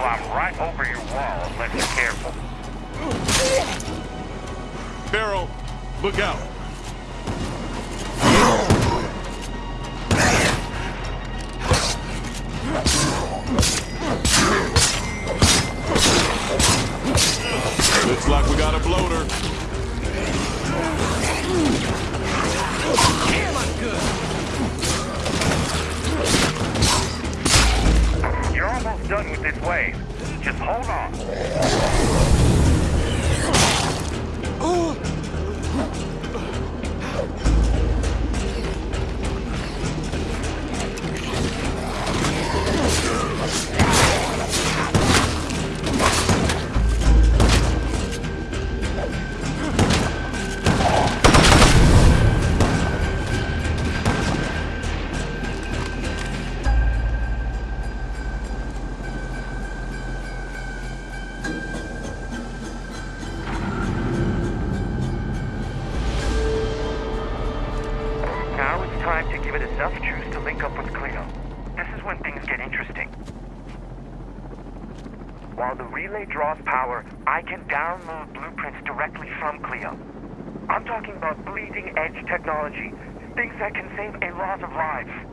climb right over your wall unless you're careful. Barrel, look out. Looks like we got a bloater. Done with this wave. Just hold on. Time to give it enough juice to link up with Cleo. This is when things get interesting. While the relay draws power, I can download blueprints directly from Cleo. I'm talking about bleeding edge technology, things that can save a lot of lives.